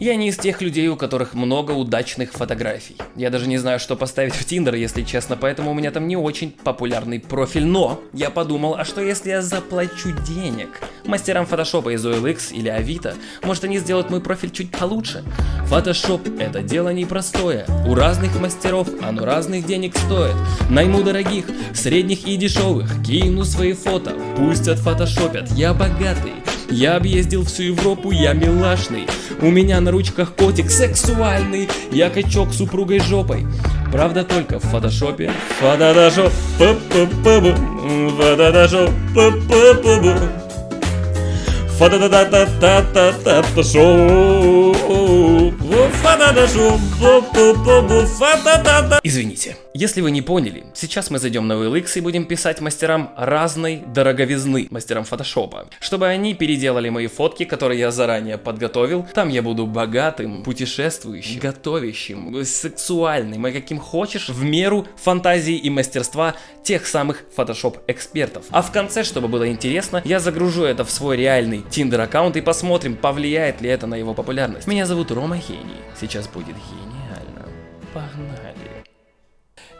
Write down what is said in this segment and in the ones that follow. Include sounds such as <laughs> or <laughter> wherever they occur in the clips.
Я не из тех людей, у которых много удачных фотографий. Я даже не знаю, что поставить в Тиндер, если честно, поэтому у меня там не очень популярный профиль. Но я подумал, а что если я заплачу денег? Мастерам фотошопа из OLX или Авито, может они сделают мой профиль чуть получше? Фотошоп это дело непростое. У разных мастеров оно разных денег стоит. Найму дорогих, средних и дешевых, кину свои фото, пусть отфотошопят, я богатый. Я объездил всю Европу, я милашный. У меня на ручках котик сексуальный. Я качок с супругой жопой. Правда только в фотошопе. Фотошоп. Фотошоп. Извините, если вы не поняли, сейчас мы зайдем на OLX и будем писать мастерам разной дороговизны, мастерам фотошопа, чтобы они переделали мои фотки, которые я заранее подготовил. Там я буду богатым, путешествующим, готовящим, сексуальным, и каким хочешь, в меру фантазии и мастерства тех самых фотошоп-экспертов. А в конце, чтобы было интересно, я загружу это в свой реальный Tinder аккаунт и посмотрим, повлияет ли это на его популярность. Меня зовут Рома Хений. Сейчас будет гениально. Погнали.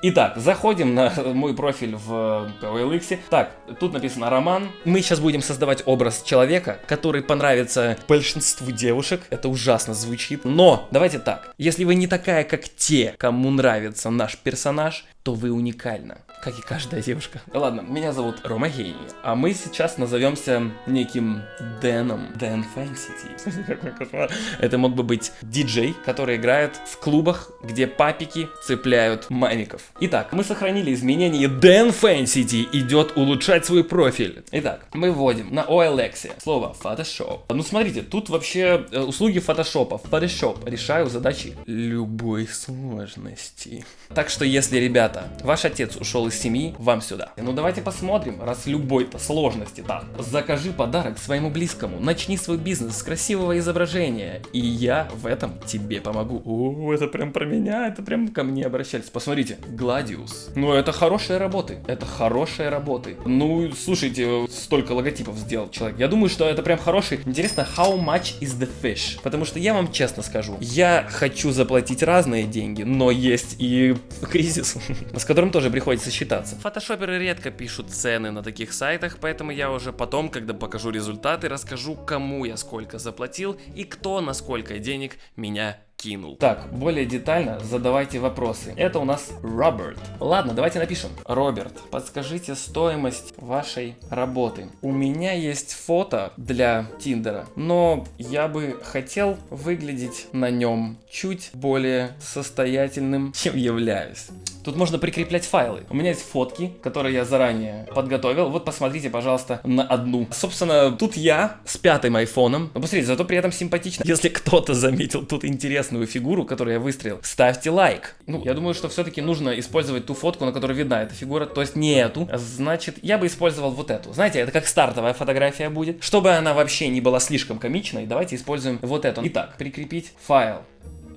Итак, заходим на <laughs> мой профиль в OLX. Так, тут написано роман. Мы сейчас будем создавать образ человека, который понравится большинству девушек. Это ужасно звучит. Но, давайте так. Если вы не такая, как те, кому нравится наш персонаж, то вы уникальна, как и каждая девушка. Ладно, меня зовут Рома Гейни, а мы сейчас назовемся неким Дэном. Дэн Фэнсити. <laughs> Какой. Это мог бы быть диджей, который играет в клубах, где папики цепляют мамиков. Итак, мы сохранили изменения. Дэн Фэнсити идет улучшать свой профиль. Итак, мы вводим на OLX слово Photoshop. Ну смотрите, тут вообще э, услуги фотошопа. Photoshop. Решаю задачи любой сложности. Так что если, ребята, ваш отец ушел из семьи, вам сюда. Ну давайте посмотрим, раз любой-то сложности так. Закажи подарок своему близкому, начни свой бизнес с красивого изображения, и я в этом тебе помогу. О, это прям про меня, это прям ко мне обращались. Посмотрите, Гладиус. Ну это хорошие работы, это хорошие работы. Ну, слушайте, столько логотипов сделал человек. Я думаю, что это прям хороший. Интересно, how much is the fish? Потому что я вам честно скажу, я хочу заплатить разные деньги, но есть и кризис. <laughs> с которым тоже приходится считаться. Фотошоперы редко пишут цены на таких сайтах, поэтому я уже потом, когда покажу результаты, расскажу, кому я сколько заплатил и кто на сколько денег меня кинул. Так, более детально задавайте вопросы. Это у нас Роберт. Ладно, давайте напишем. Роберт, подскажите стоимость вашей работы. У меня есть фото для Тиндера, но я бы хотел выглядеть на нем чуть более состоятельным, <laughs> чем являюсь. Тут можно прикреплять файлы. У меня есть фотки, которые я заранее подготовил. Вот посмотрите, пожалуйста, на одну. Собственно, тут я с пятым айфоном. Посмотрите, зато при этом симпатично. Если кто-то заметил тут интересную фигуру, которую я выстрелил, ставьте лайк. Ну, я думаю, что все-таки нужно использовать ту фотку, на которой видна эта фигура, то есть не эту. Значит, я бы использовал вот эту. Знаете, это как стартовая фотография будет. Чтобы она вообще не была слишком комичной, давайте используем вот эту. Итак, прикрепить файл.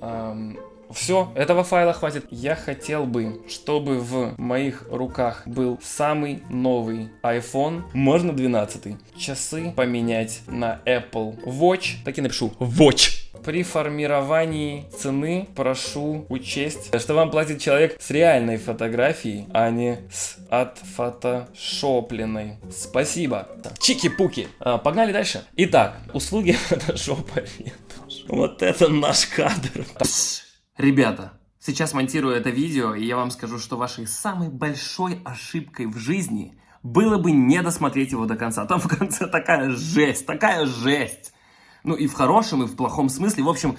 Эм, все, этого файла хватит. Я хотел бы, чтобы в моих руках был самый новый iPhone, можно 12. Часы поменять на Apple Watch. Так и напишу Watch. При формировании цены прошу учесть, что вам платит человек с реальной фотографией, а не с отфотошопленной. Спасибо. Чики-пуки. А, погнали дальше. Итак, услуги <laughs> фотошопа. Вот это наш кадр. Ребята, сейчас монтирую это видео, и я вам скажу, что вашей самой большой ошибкой в жизни было бы не досмотреть его до конца. Там в конце такая жесть, такая жесть. Ну и в хорошем, и в плохом смысле. В общем,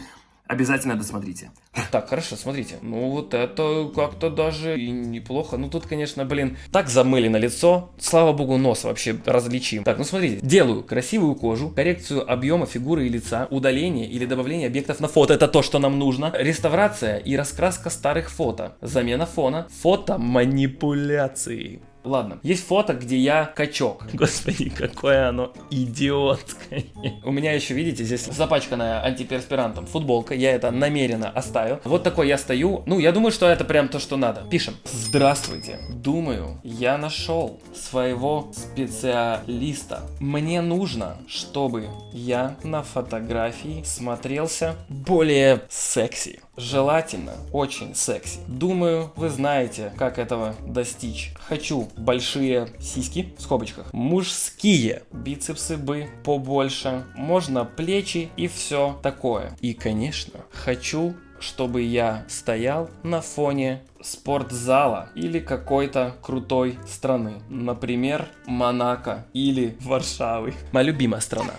Обязательно досмотрите. Так, хорошо, смотрите. Ну, вот это как-то даже и неплохо. Ну, тут, конечно, блин, так замыли на лицо. Слава богу, нос вообще различим. Так, ну, смотрите. Делаю красивую кожу, коррекцию объема фигуры и лица, удаление или добавление объектов на фото. Это то, что нам нужно. Реставрация и раскраска старых фото. Замена фона. Фото манипуляции. Ладно, есть фото, где я качок. Господи, какое оно идиотское. У меня еще, видите, здесь запачканная антиперспирантом футболка. Я это намеренно оставил. Вот такой я стою. Ну, я думаю, что это прям то, что надо. Пишем. Здравствуйте. Думаю, я нашел своего специалиста. Мне нужно, чтобы я на фотографии смотрелся более секси. Желательно очень секси. Думаю, вы знаете, как этого достичь. Хочу большие сиськи, в скобочках, мужские, бицепсы бы побольше, можно плечи и все такое. И, конечно, хочу чтобы я стоял на фоне спортзала или какой-то крутой страны. Например, Монако или Варшавы. Моя любимая страна.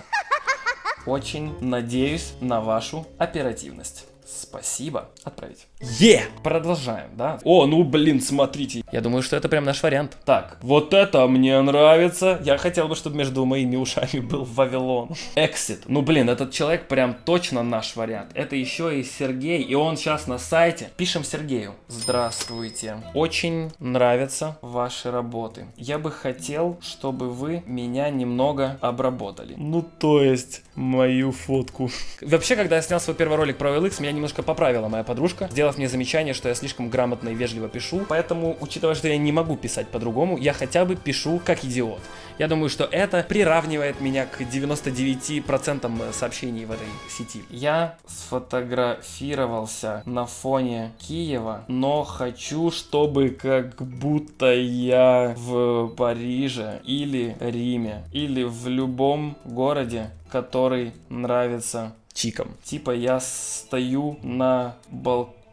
Очень надеюсь на вашу оперативность. Спасибо. Отправить. Е! Продолжаем, да? О, ну блин, смотрите. Я думаю, что это прям наш вариант. Так, вот это мне нравится. Я хотел бы, чтобы между моими ушами был Вавилон. Exit. Ну блин, этот человек прям точно наш вариант. Это еще и Сергей, и он сейчас на сайте. Пишем Сергею. Здравствуйте. Очень нравятся ваши работы. Я бы хотел, чтобы вы меня немного обработали. Ну, то есть, мою фотку. Вообще, когда я снял свой первый ролик про OLX, меня немножко поправила моя подружка, сделав мне замечание, что я слишком грамотно и вежливо пишу. Поэтому, учитывая, что я не могу писать по-другому, я хотя бы пишу как идиот. Я думаю, что это приравнивает меня к 99% сообщений в этой сети. Я сфотографировался на фоне Киева, но хочу, чтобы как будто я в Париже или Риме или в любом городе, который нравится чиком. Типа я стою на балконе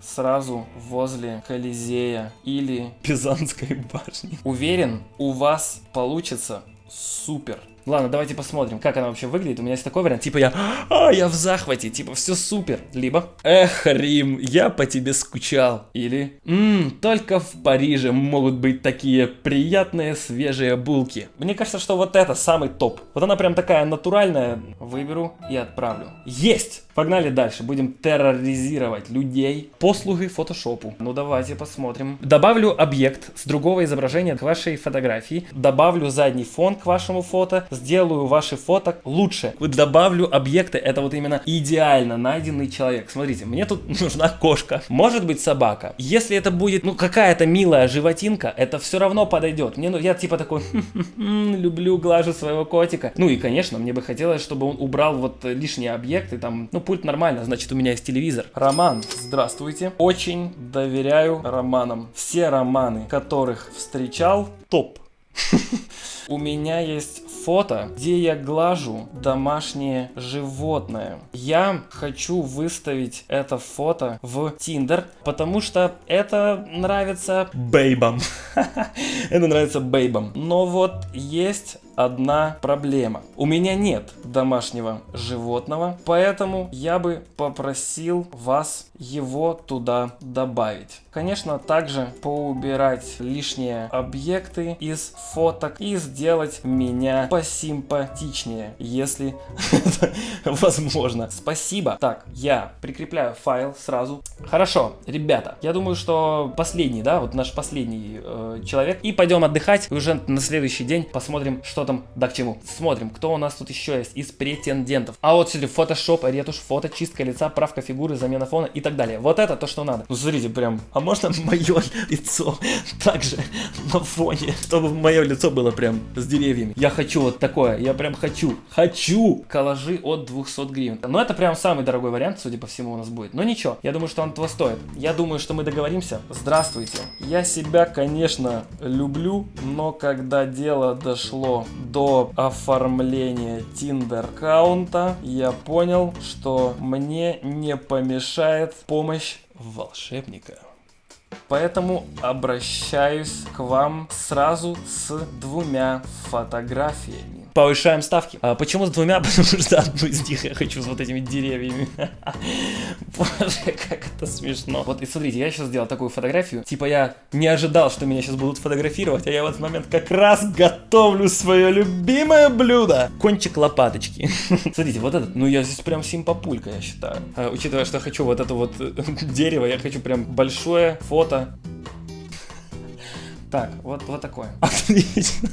сразу возле Колизея или Пизанской башни. Уверен, у вас получится супер. Ладно, давайте посмотрим, как она вообще выглядит. У меня есть такой вариант, типа я, а, я в захвате, типа все супер. Либо, эх, Рим, я по тебе скучал. Или, ммм, только в Париже могут быть такие приятные свежие булки. Мне кажется, что вот это самый топ. Вот она прям такая натуральная. Выберу и отправлю. Есть! Погнали дальше, будем терроризировать людей. Послуги фотошопу. Ну давайте посмотрим. Добавлю объект с другого изображения к вашей фотографии. Добавлю задний фон к вашему фото сделаю ваши фото лучше. Добавлю объекты, это вот именно идеально найденный человек. Смотрите, мне тут <laughs> нужна кошка, может быть собака. Если это будет, ну, какая-то милая животинка, это все равно подойдет. Мне, ну, я типа такой, <laughs> люблю, глажу своего котика. Ну и, конечно, мне бы хотелось, чтобы он убрал вот лишние объекты, там, ну, пульт нормально, значит, у меня есть телевизор. Роман, здравствуйте. Очень доверяю романам. Все романы, которых встречал, топ. <laughs> У меня есть фото, где я глажу домашнее животное. Я хочу выставить это фото в Тиндер, потому что это нравится бейбам. <laughs> Это нравится бейбам. Но вот есть одна проблема. У меня нет домашнего животного, поэтому я бы попросил вас его туда добавить. Конечно, также поубирать лишние объекты из фоток и сделать меня посимпатичнее, если <laughs> это возможно. Спасибо. Так, я прикрепляю файл сразу. Хорошо, ребята, я думаю, что последний, да, вот наш последний э, человек. И пойдем отдыхать. Уже на следующий день посмотрим, что там, да к чему. Смотрим, кто у нас тут еще есть из претендентов. А вот сюда фотошоп, ретушь, фото, чистка лица, правка фигуры, замена фона и так далее. Вот это то, что надо. Ну, смотрите, прям, а можно <laughs> мое лицо также на фоне, чтобы мое лицо было прям с деревьями. Я хочу вот такое, я прям хочу, хочу коллажи от 200 гривен. Но это прям самый дорогой вариант, судя по всему, у нас будет. Но ничего, я думаю, что он того стоит. Я думаю, что мы договоримся. Здравствуйте. Я себя, конечно, люблю, но когда дело дошло до оформления Tinder аккаунта, я понял, что мне не помешает помощь волшебника. Поэтому обращаюсь к вам сразу с двумя фотографиями повышаем ставки. А почему с двумя? <laughs> Потому что одну из них я хочу с вот этими деревьями. <laughs> Боже, как это смешно. Вот и смотрите, я сейчас сделал такую фотографию. Типа я не ожидал, что меня сейчас будут фотографировать, а я в этот момент как раз готовлю свое любимое блюдо. Кончик лопаточки. <laughs> Смотрите, вот этот, ну я здесь прям симпапулька, я считаю. А, учитывая, что я хочу вот это вот дерево, я хочу прям большое фото Так, вот, вот такое. Отлично.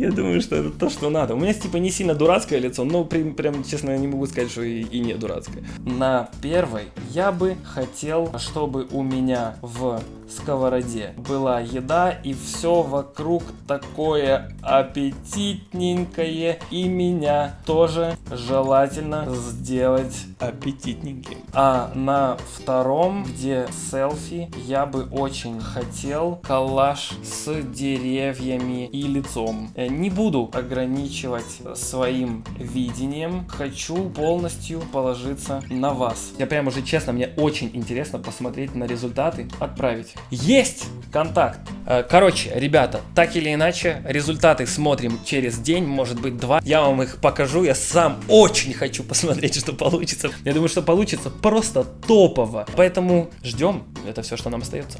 Я думаю, что это то, что надо. У меня типа не сильно дурацкое лицо, но прям, прям честно, я не могу сказать, что и, и не дурацкое. На первой я бы хотел, чтобы у меня в сковороде была еда и все вокруг такое аппетитненькое и меня тоже желательно сделать аппетитненьким. А на втором, где селфи, я бы очень хотел коллаж с деревьями и лицом. Э, не буду ограничивать своим видением, хочу полностью положиться на вас. Я прям уже честно, мне очень интересно посмотреть на результаты, отправить. Есть контакт. Э, короче, ребята, так или иначе, результаты смотрим через день, может быть два. Я вам их покажу, я сам очень хочу посмотреть, что получится. Я думаю, что получится просто топово. Поэтому ждем, это все, что нам остается.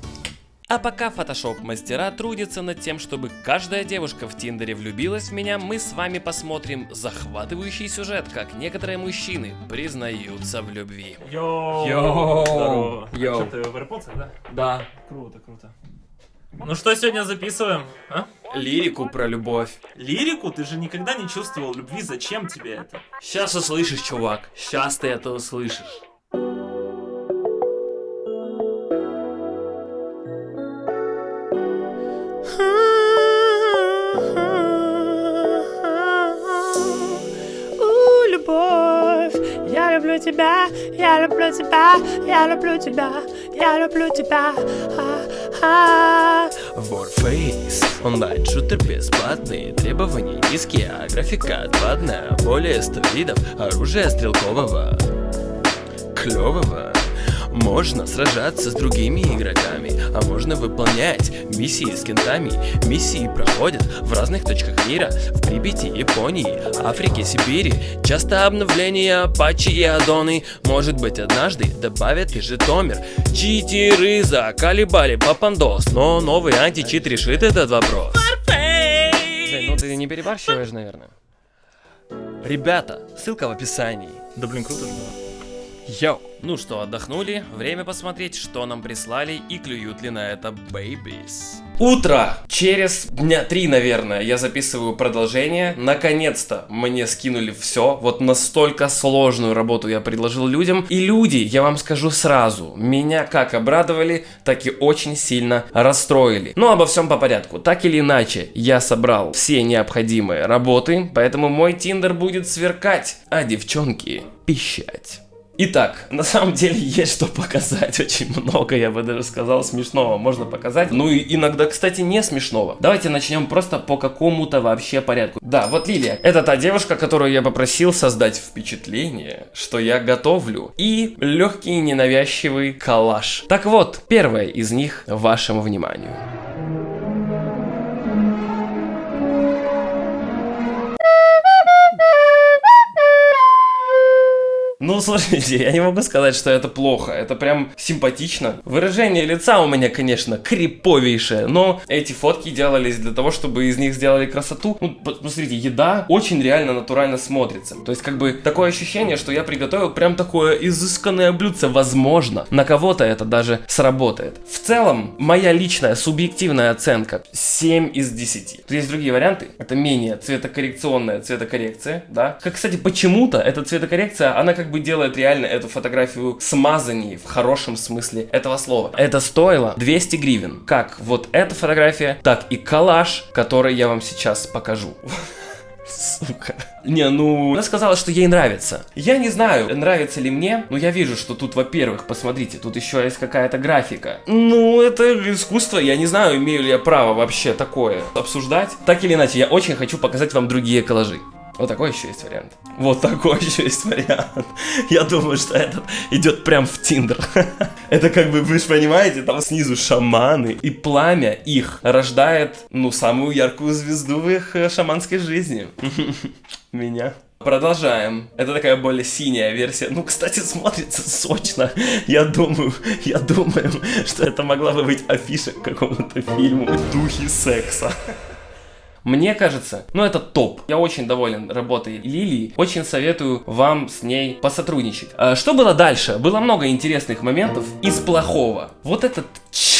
А пока Photoshop мастера трудятся над тем, чтобы каждая девушка в Тиндере влюбилась в меня, мы с вами посмотрим захватывающий сюжет, как некоторые мужчины признаются в любви. Йоу! Йоу! Здорово. Йоу. А что, ты в AirPods, да? Да. Круто, круто. Ну что сегодня записываем, а? Лирику про любовь. Лирику? Ты же никогда не чувствовал любви, зачем тебе это? Сейчас услышишь, чувак. Сейчас ты это услышишь. Любовь, я люблю тебя, я люблю тебя, я люблю тебя, я люблю тебя. А-а. Warface Онлайн-шутер бесплатный Требования низкие, а графика отвадная Более 100 видов оружия стрелкового Клевого можно сражаться с другими игроками, а можно выполнять миссии с кентами. Миссии проходят в разных точках мира, в Припяти, Японии, Африке, Сибири. Часто обновления Апачи и Адоны, может быть однажды добавят и Житомир. Читеры заколебали папандос, но новый античит решит этот вопрос. Ну ты не перебарщиваешь, наверное. Ребята, ссылка в описании. Да блин, круто же было. Йоу. Ну что, отдохнули? Время посмотреть, что нам прислали и клюют ли на это babies. Утро! Через дня три, наверное, я записываю продолжение. Наконец-то мне скинули все. Вот настолько сложную работу я предложил людям. И люди, я вам скажу сразу, меня как обрадовали, так и очень сильно расстроили. Но обо всем по порядку. Так или иначе, я собрал все необходимые работы, поэтому мой тиндер будет сверкать, а девчонки пищать. Итак, на самом деле есть что показать, очень много, я бы даже сказал, смешного можно показать. Ну и иногда, кстати, не смешного. Давайте начнем просто по какому-то вообще порядку. Да, вот Лилия, это та девушка, которую я попросил создать впечатление, что я готовлю. И легкий ненавязчивый коллаж. Так вот, первое из них вашему вниманию. Ну, слушайте, я не могу сказать, что это плохо. Это прям симпатично. Выражение лица у меня, конечно, криповейшее, но эти фотки делались для того, чтобы из них сделали красоту. Ну, посмотрите, еда очень реально натурально смотрится. То есть, как бы, такое ощущение, что я приготовил прям такое изысканное блюдце. Возможно, на кого-то это даже сработает. В целом, моя личная субъективная оценка 7 из 10. Тут есть другие варианты. Это менее цветокоррекционная цветокоррекция, да. Как, кстати, почему-то эта цветокоррекция, она как бы делает реально эту фотографию смазанней в хорошем смысле этого слова. Это стоило 200 гривен. Как вот эта фотография, так и коллаж, который я вам сейчас покажу. Сука. Не, ну, она сказала, что ей нравится. Я не знаю, нравится ли мне, но я вижу, что тут, во-первых, посмотрите, тут еще есть какая-то графика. Ну, это искусство, я не знаю, имею ли я право вообще такое обсуждать. Так или иначе, я очень хочу показать вам другие коллажи. Вот такой еще есть вариант. Вот такой еще есть вариант. Я думаю, что этот идет прям в Тиндер. <laughs> Это как бы, вы же понимаете, там снизу шаманы. И пламя их рождает, ну, самую яркую звезду в их э, шаманской жизни. <laughs> Меня. Продолжаем. Это такая более синяя версия. Ну, кстати, смотрится сочно. Я думаю, я думаю, что это могла бы быть афиша к какому-то фильму «Духи секса». Мне кажется, ну это топ. Я очень доволен работой Лилии. Очень советую вам с ней посотрудничать. А, Что было дальше? Было много интересных моментов из плохого. Вот этот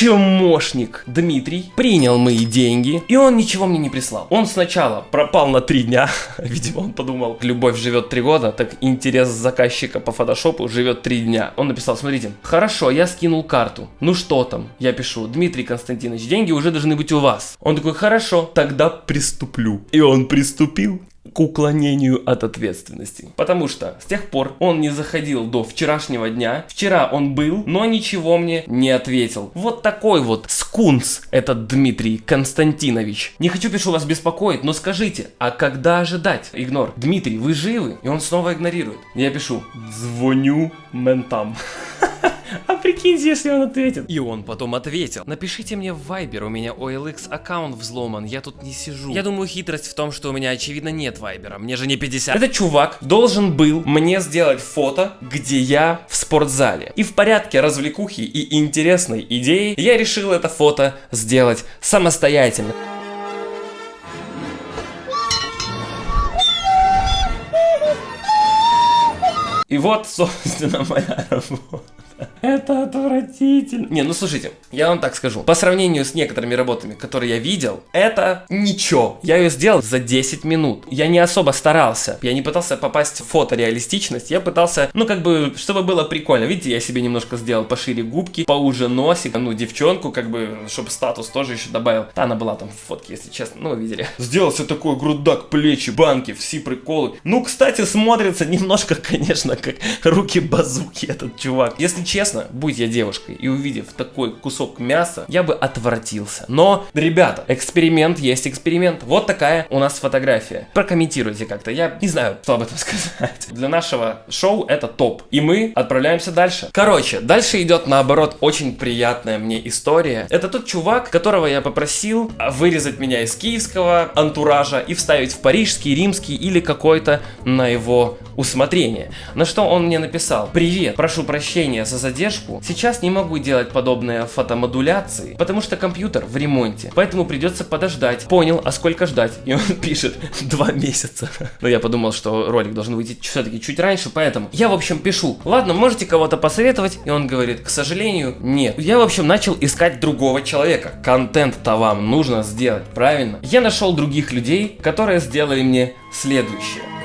чмошник Дмитрий принял мои деньги, и он ничего мне не прислал. Он сначала пропал на три дня, <laughs> видимо, он подумал, любовь живет три года, так интерес заказчика по фотошопу живет три дня. Он написал, смотрите, хорошо, я скинул карту, ну что там? Я пишу, Дмитрий Константинович, деньги уже должны быть у вас. Он такой, хорошо, тогда приступлю. И он приступил к уклонению от ответственности. Потому что с тех пор он не заходил до вчерашнего дня. Вчера он был, но ничего мне не ответил. Вот такой вот скунс этот Дмитрий Константинович. Не хочу, пишу, вас беспокоить, но скажите, а когда ожидать? Игнор. Дмитрий, вы живы? И он снова игнорирует. Я пишу, звоню ментам. <laughs> А прикиньте, если он ответит. И он потом ответил. Напишите мне в Viber, у меня OLX аккаунт взломан, я тут не сижу. Я думаю, хитрость в том, что у меня очевидно нет Вайбера, мне же не 50. Этот чувак должен был мне сделать фото, где я в спортзале. И в порядке развлекухи и интересной идеи я решил это фото сделать самостоятельно. И вот, <laughs> собственно, моя работа. Это отвратительно. Не, ну слушайте, я вам так скажу. По сравнению с некоторыми работами, которые я видел, это ничего. Я ее сделал за 10 минут. Я не особо старался. Я не пытался попасть в фотореалистичность. Я пытался, ну как бы, чтобы было прикольно. Видите, я себе немножко сделал пошире губки, поуже носик. Ну, девчонку, как бы, чтобы статус тоже еще добавил. Да, она была там в фотке, если честно. Ну, вы видели. Сделал себе такой грудак, плечи, банки, все приколы. Ну, кстати, смотрится немножко, <laughs> конечно, <laughs> как руки базуки этот чувак. Если честно, будь я девушкой и увидев такой кусок мяса, я бы отвратился. Но, ребята, эксперимент есть эксперимент. Вот такая у нас фотография. Прокомментируйте как-то. Я не знаю, что об этом <laughs> сказать. Для нашего шоу это топ. И мы отправляемся дальше. Короче, дальше идет наоборот очень приятная мне история. Это тот чувак, которого я попросил вырезать меня из киевского антуража и вставить в парижский, римский или какой-то на его усмотрение. На что он мне написал. Привет, прошу прощения за задержку. Сейчас не могу делать подобные фотомодуляции, потому что компьютер в ремонте. Поэтому придется подождать. Понял, а сколько ждать? И он <laughs> пишет, два месяца. <laughs> Но я подумал, что ролик должен выйти все-таки чуть раньше, поэтому я, в общем, пишу. Ладно, можете кого-то посоветовать? И он говорит, к сожалению, нет. Я, в общем, начал искать другого человека. Контент-то вам нужно сделать, правильно? Я нашел других людей, которые сделали мне следующее.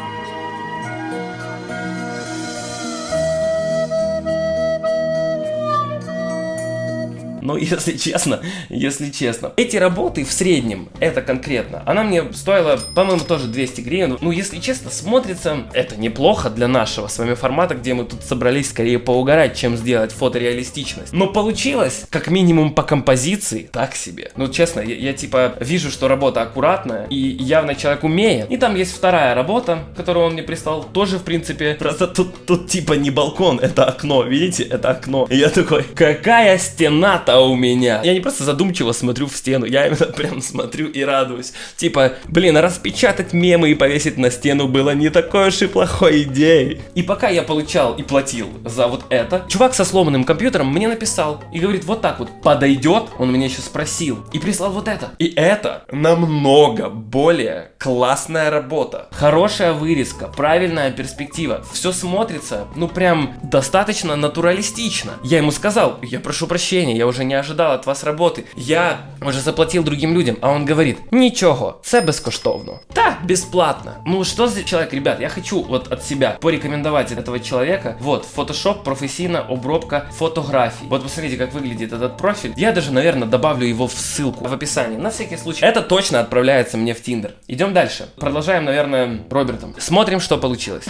Но если честно, если честно, эти работы в среднем, это конкретно, она мне стоила, по-моему, тоже 200 гривен. Ну, если честно, смотрится это неплохо для нашего с вами формата, где мы тут собрались скорее поугарать, чем сделать фотореалистичность. Но получилось, как минимум по композиции, так себе. Ну, честно, я, я типа вижу, что работа аккуратная, и явно человек умеет. И там есть вторая работа, которую он мне прислал, тоже, в принципе, просто тут, тут типа не балкон, это окно, видите, это окно. И я такой, какая стена-то а у меня. Я не просто задумчиво смотрю в стену, я именно <laughs> прям смотрю и радуюсь. Типа, блин, распечатать мемы и повесить на стену было не такой уж и плохой идеей. И пока я получал и платил за вот это, чувак со сломанным компьютером мне написал и говорит, вот так вот, подойдет? Он меня еще спросил. И прислал вот это. И это намного более классная работа. Хорошая вырезка, правильная перспектива. Все смотрится, ну прям достаточно натуралистично. Я ему сказал, я прошу прощения, я уже не ожидал от вас роботи. Я вже заплатив другим людям, а он говорит, нічого, це безкоштовно. Да, бесплатно. Ну что за человек, ребят, я хочу вот от себя порекомендовать этого человека. Вот, Photoshop, профессийная обробка фотографий. Вот посмотрите, как выглядит этот профиль. Я даже, наверное, добавлю его в ссылку в описании. На всякий случай. Это точно отправляется мне в Тиндер. Идем дальше. Продолжаем, наверное, Робертом. Смотрим, что получилось.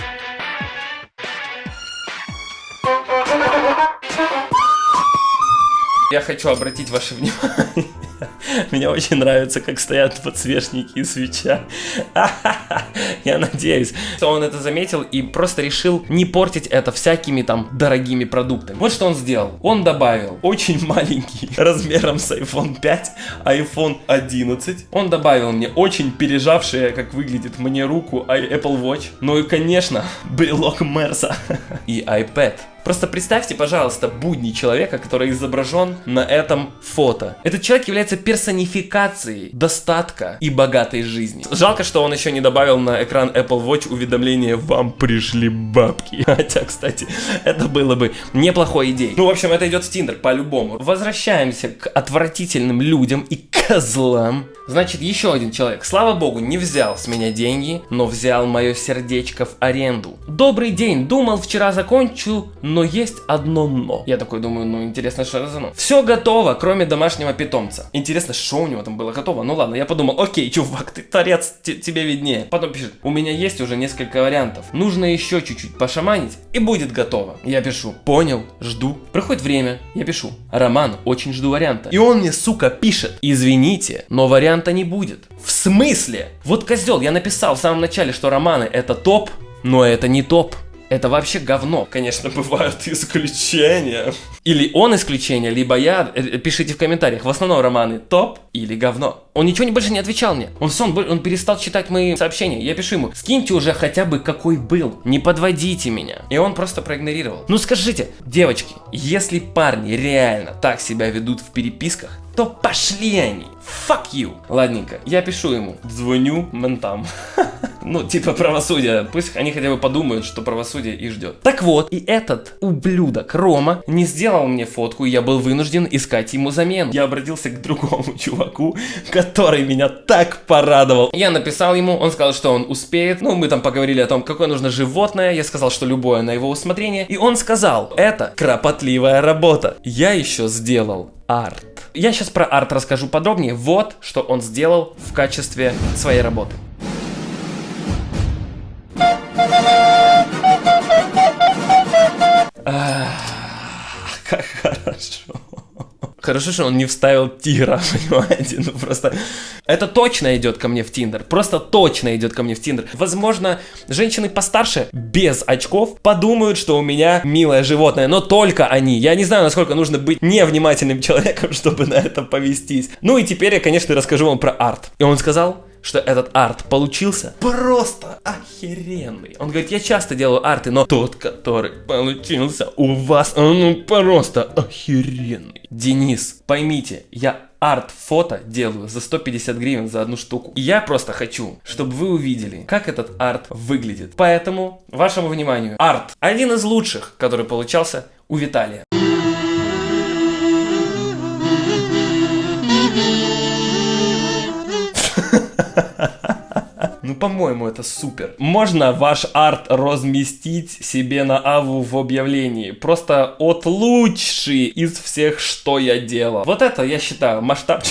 Я хочу обратить ваше внимание. Мне очень нравится, как стоят подсвечники и свеча. Я надеюсь, что он это заметил и просто решил не портить это всякими там дорогими продуктами. Вот что он сделал. Он добавил очень маленький, размером с iPhone 5, iPhone 11. Он добавил мне очень пережавшие, как выглядит мне руку, Apple Watch. Ну и, конечно, брелок Мерса и iPad Просто представьте, пожалуйста, будни человека, который изображен на этом фото. Этот человек является персонификацией достатка и богатой жизни. Жалко, что он еще не добавил на экран Apple Watch уведомление «Вам пришли бабки». <laughs> Хотя, кстати, это было бы неплохой идеей. Ну, в общем, это идет в Тиндер, по-любому. Возвращаемся к отвратительным людям и козлам. Значит, еще один человек, слава богу, не взял с меня деньги, но взял мое сердечко в аренду. Добрый день, думал вчера закончу, но есть одно но. Я такой думаю, ну интересно, что это за но. Все готово, кроме домашнего питомца. Интересно, что у него там было готово? Ну ладно, я подумал, окей, чувак, ты торец, тебе виднее. Потом пишет, у меня есть уже несколько вариантов. Нужно еще чуть-чуть пошаманить, и будет готово. Я пишу, понял, жду. Проходит время, я пишу, Роман, очень жду варианта. И он мне, сука, пишет, извините, но варианта не будет. В смысле? Вот козел, я написал в самом начале, что романы это топ, но это не топ. Это вообще говно. Конечно, бывают исключения. Или он исключение, либо я. Э, Пишите в комментариях. В основном романы топ или говно. Он ничего не больше не отвечал мне. Он все, он, он перестал читать мои сообщения. Я пишу ему, скиньте уже хотя бы какой был. Не подводите меня. И он просто проигнорировал. Ну скажите, девочки, если парни реально так себя ведут в переписках, то пошли они. Fuck you. Ладненько, я пишу ему, звоню ментам. <laughs> Ну, типа правосудие. Пусть они хотя бы подумают, что правосудие их ждет. Так вот, и этот ублюдок Рома не сделал мне фотку, и я был вынужден искать ему замену. Я обратился к другому <laughs> чуваку, который меня так порадовал. Я написал ему, он сказал, что он успеет. Ну, мы там поговорили о том, какое нужно животное. Я сказал, что любое на его усмотрение. И он сказал, это кропотливая работа. Я еще сделал арт. Я сейчас про арт расскажу подробнее. Вот, что он сделал в качестве своей работы. Как хорошо. Хорошо, что он не вставил тигра, <laughs> понимаете? Ну просто... Это точно идет ко мне в Тиндер. Просто точно идет ко мне в Тиндер. Возможно, женщины постарше, без очков, подумают, что у меня милое животное. Но только они. Я не знаю, насколько нужно быть невнимательным <laughs> человеком, чтобы на это повестись. Ну и теперь я, конечно, расскажу вам про арт. И он сказал, что этот арт получился просто охеренный. Он говорит, я часто делаю арты, но тот, который получился у вас, он ну просто охеренный. Денис, поймите, я арт-фото делаю за 150 гривен за одну штуку. И я просто хочу, чтобы вы увидели, как этот арт выглядит. Поэтому, вашему вниманию, арт. Один из лучших, который получался у Виталия. Ну, по-моему, это супер. Можно ваш арт разместить себе на аву в объявлении. Просто от лучший из всех, что я делал. Вот это, я считаю, масштаб.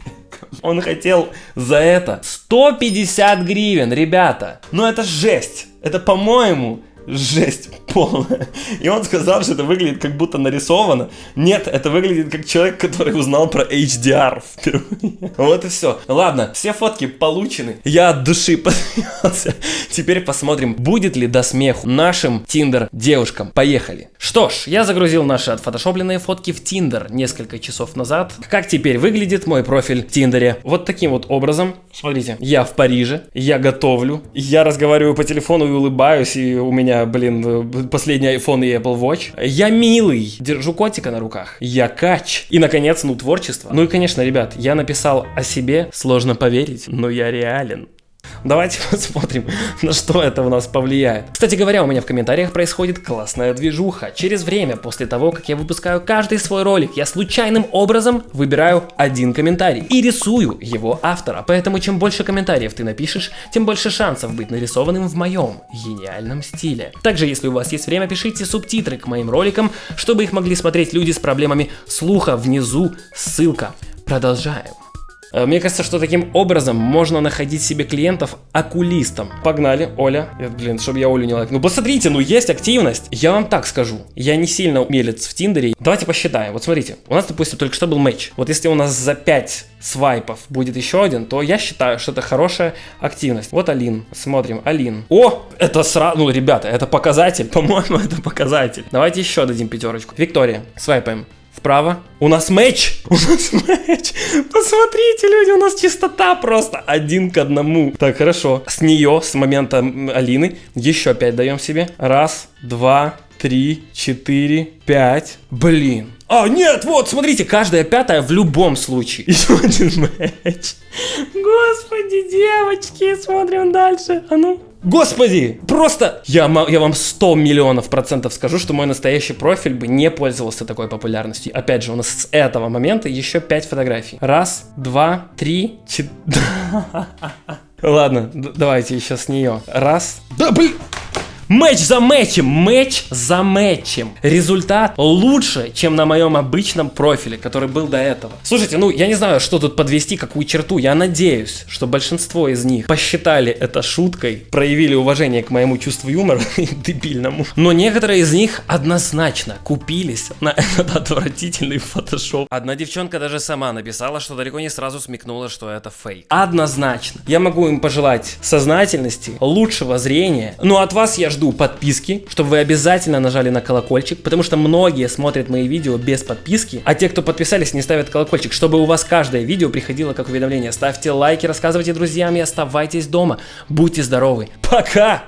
<laughs> Он хотел за это 150 гривен, ребята. Ну это жесть. Это, по-моему, жесть полная. И он сказал, что это выглядит как будто нарисовано. Нет, это выглядит как человек, который узнал про HDR впервые. Вот и все. Ладно, все фотки получены. Я от души <laughs> посмеялся. Теперь посмотрим, будет ли до смеху нашим Тиндер девушкам. Поехали. Что ж, я загрузил наши отфотошопленные фотки в Тиндер несколько часов назад. Как теперь выглядит мой профиль в Тиндере? Вот таким вот образом. Смотрите, я в Париже, я готовлю, я разговариваю по телефону и улыбаюсь, и у меня, блин, последний iPhone и Apple Watch. Я милый, держу котика на руках. Я кач. И, наконец, ну, творчество. Ну и, конечно, ребят, я написал о себе, сложно поверить, но я реален. Давайте <laughs> посмотрим, на что это у нас повлияет. Кстати говоря, у меня в комментариях происходит классная движуха. Через время, после того, как я выпускаю каждый свой ролик, я случайным образом выбираю один комментарий и рисую его автора. Поэтому чем больше комментариев ты напишешь, тем больше шансов быть нарисованным в моем гениальном стиле. Также, если у вас есть время, пишите субтитры к моим роликам, чтобы их могли смотреть люди с проблемами слуха. Внизу ссылка. Продолжаем. Э, Мне кажется, что таким образом можно находить себе клиентов окулистом. Погнали, Оля. Блин, чтобы я Олю не лайк. Ну посмотрите, ну есть активность. Я вам так скажу. Я не сильно умелец в Тиндере. Давайте посчитаем. Вот смотрите. У нас, допустим, только что был матч. Вот если у нас за 5 свайпов будет еще один, то я считаю, что это хорошая активность. Вот Алин. Смотрим. Алин. О, это сразу... Ну, ребята, это показатель. <laughs> По-моему, это показатель. Давайте еще дадим пятерочку. Виктория. Свайпаем. Вправо. У нас матч! <laughs> У нас матч! Посмотрите, люди, у нас чистота просто один к одному. Так, хорошо. С нее, с момента Алины, еще пять даем себе. Раз, два, три, четыре, пять. Блин. А, нет, вот, смотрите, каждая пятая в любом случае. <laughs> Еще один матч. Господи, девочки, смотрим дальше. А ну. Господи, просто я, я вам 100 миллионов процентов скажу, что мой настоящий профиль бы не пользовался такой популярностью. Опять же, у нас с этого момента еще 5 фотографий. Раз, два, три, четыре. <laughs> Ладно, давайте еще с нее. Раз. Да, блин. Матч за матчем, матч за матчем. Результат лучше, чем на моем обычном профиле, который был до этого. Слушайте, ну я не знаю, что тут подвести, какую черту. Я надеюсь, что большинство из них посчитали это шуткой, проявили уважение к моему чувству юмора <laughs> дебильному. Но некоторые из них однозначно купились на этот отвратительный фотошоп. Одна девчонка даже сама написала, что далеко не сразу смекнула, что это фейк. Однозначно. Я могу им пожелать сознательности, лучшего зрения. Но от вас я жду подписки, чтобы вы обязательно нажали на колокольчик, потому что многие смотрят мои видео без подписки, а те, кто подписались, не ставят колокольчик, чтобы у вас каждое видео приходило как уведомление. Ставьте лайки, рассказывайте друзьям и оставайтесь дома. Будьте здоровы. Пока!